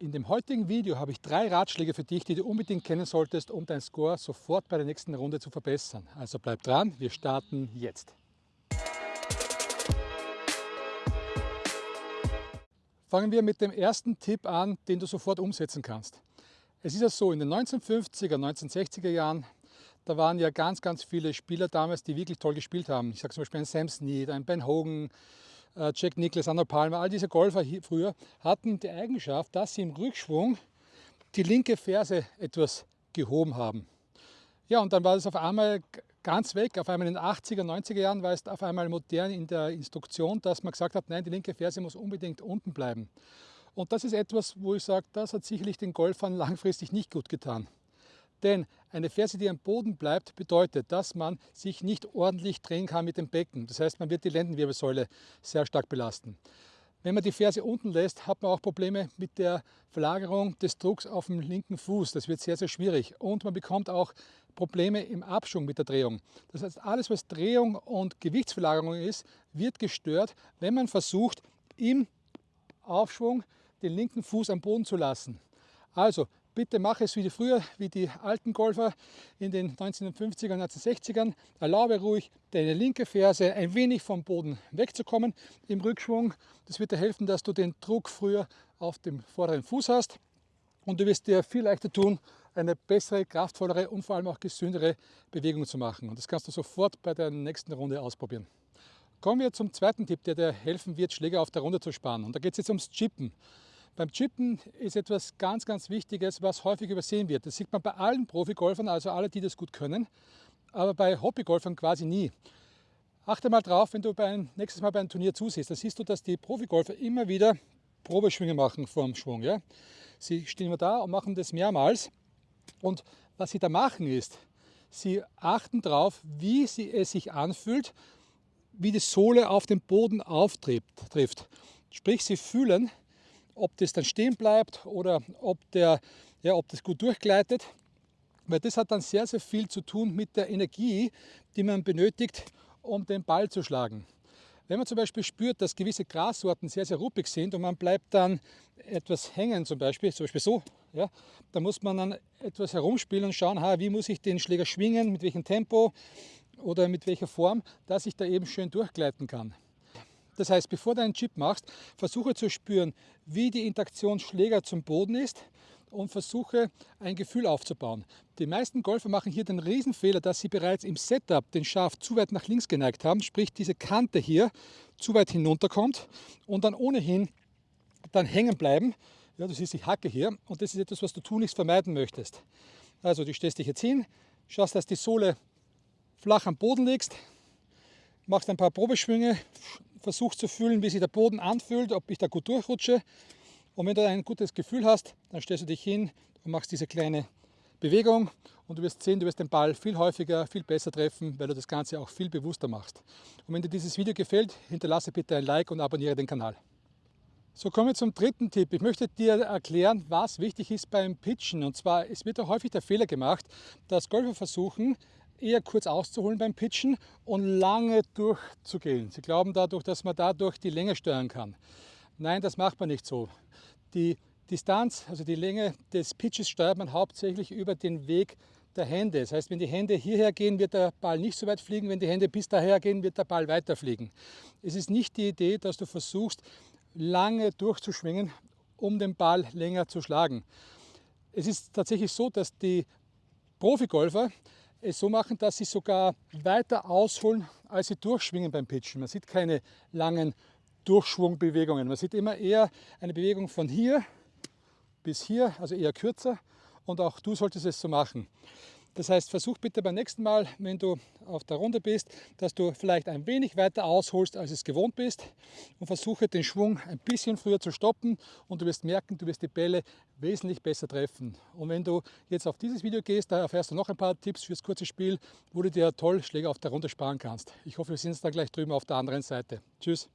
In dem heutigen Video habe ich drei Ratschläge für dich, die du unbedingt kennen solltest, um deinen Score sofort bei der nächsten Runde zu verbessern. Also bleib dran, wir starten jetzt. Fangen wir mit dem ersten Tipp an, den du sofort umsetzen kannst. Es ist ja so, in den 1950er, 1960er Jahren, da waren ja ganz, ganz viele Spieler damals, die wirklich toll gespielt haben. Ich sage zum Beispiel ein Sam Snead, ein Ben Hogan, Jack Nicklaus, Anna Palmer, all diese Golfer hier früher hatten die Eigenschaft, dass sie im Rückschwung die linke Ferse etwas gehoben haben. Ja, und dann war es auf einmal ganz weg. Auf einmal in den 80er, 90er Jahren war es auf einmal modern in der Instruktion, dass man gesagt hat, nein, die linke Ferse muss unbedingt unten bleiben. Und das ist etwas, wo ich sage, das hat sicherlich den Golfern langfristig nicht gut getan. Denn eine Ferse, die am Boden bleibt, bedeutet, dass man sich nicht ordentlich drehen kann mit dem Becken. Das heißt, man wird die Lendenwirbelsäule sehr stark belasten. Wenn man die Ferse unten lässt, hat man auch Probleme mit der Verlagerung des Drucks auf dem linken Fuß. Das wird sehr, sehr schwierig. Und man bekommt auch Probleme im Abschwung mit der Drehung. Das heißt, alles, was Drehung und Gewichtsverlagerung ist, wird gestört, wenn man versucht, im Aufschwung den linken Fuß am Boden zu lassen. Also Bitte mach es wie früher, wie die alten Golfer in den 1950er und 1960ern. Erlaube ruhig, deine linke Ferse ein wenig vom Boden wegzukommen im Rückschwung. Das wird dir helfen, dass du den Druck früher auf dem vorderen Fuß hast. Und du wirst dir viel leichter tun, eine bessere, kraftvollere und vor allem auch gesündere Bewegung zu machen. Und das kannst du sofort bei der nächsten Runde ausprobieren. Kommen wir zum zweiten Tipp, der dir helfen wird, Schläger auf der Runde zu sparen. Und da geht es jetzt ums Chippen. Beim Chippen ist etwas ganz, ganz Wichtiges, was häufig übersehen wird. Das sieht man bei allen Profigolfern, also alle, die das gut können, aber bei Hobbygolfern quasi nie. Achte mal drauf, wenn du beim, nächstes Mal bei einem Turnier zusiehst, dann siehst du, dass die Profigolfer immer wieder Probeschwünge machen vor dem Schwung. Ja? Sie stehen immer da und machen das mehrmals. Und was sie da machen ist, sie achten darauf, wie sie es sich anfühlt, wie die Sohle auf den Boden auftrifft. Sprich, sie fühlen, ob das dann stehen bleibt oder ob, der, ja, ob das gut durchgleitet. Weil das hat dann sehr, sehr viel zu tun mit der Energie, die man benötigt, um den Ball zu schlagen. Wenn man zum Beispiel spürt, dass gewisse Grassorten sehr, sehr ruppig sind und man bleibt dann etwas hängen, zum Beispiel, zum Beispiel so, ja, da muss man dann etwas herumspielen und schauen, ha, wie muss ich den Schläger schwingen, mit welchem Tempo oder mit welcher Form, dass ich da eben schön durchgleiten kann. Das heißt, bevor du einen Chip machst, versuche zu spüren, wie die Interaktion Schläger zum Boden ist und versuche ein Gefühl aufzubauen. Die meisten Golfer machen hier den Riesenfehler, dass sie bereits im Setup den Schaft zu weit nach links geneigt haben, sprich diese Kante hier zu weit hinunterkommt und dann ohnehin dann hängen bleiben. Ja, du siehst die Hacke hier und das ist etwas, was du tunlichst vermeiden möchtest. Also du stellst dich jetzt hin, schaust, dass die Sohle flach am Boden liegst, machst ein paar Probeschwünge, versuchst zu fühlen, wie sich der Boden anfühlt, ob ich da gut durchrutsche. Und wenn du ein gutes Gefühl hast, dann stellst du dich hin und machst diese kleine Bewegung und du wirst sehen, du wirst den Ball viel häufiger, viel besser treffen, weil du das Ganze auch viel bewusster machst. Und wenn dir dieses Video gefällt, hinterlasse bitte ein Like und abonniere den Kanal. So kommen wir zum dritten Tipp. Ich möchte dir erklären, was wichtig ist beim Pitchen. Und zwar, es wird auch häufig der Fehler gemacht, dass Golfer versuchen, eher kurz auszuholen beim Pitchen und lange durchzugehen. Sie glauben dadurch, dass man dadurch die Länge steuern kann. Nein, das macht man nicht so. Die Distanz, also die Länge des Pitches steuert man hauptsächlich über den Weg der Hände. Das heißt, wenn die Hände hierher gehen, wird der Ball nicht so weit fliegen. Wenn die Hände bis daher gehen, wird der Ball weiter fliegen. Es ist nicht die Idee, dass du versuchst, lange durchzuschwingen, um den Ball länger zu schlagen. Es ist tatsächlich so, dass die Profigolfer es so machen, dass sie sogar weiter ausholen, als sie durchschwingen beim Pitchen. Man sieht keine langen Durchschwungbewegungen. Man sieht immer eher eine Bewegung von hier bis hier, also eher kürzer. Und auch du solltest es so machen. Das heißt, versuch bitte beim nächsten Mal, wenn du auf der Runde bist, dass du vielleicht ein wenig weiter ausholst, als es gewohnt bist und versuche den Schwung ein bisschen früher zu stoppen und du wirst merken, du wirst die Bälle wesentlich besser treffen. Und wenn du jetzt auf dieses Video gehst, da erfährst du noch ein paar Tipps fürs kurze Spiel, wo du dir toll Schläge auf der Runde sparen kannst. Ich hoffe, wir sehen uns dann gleich drüben auf der anderen Seite. Tschüss!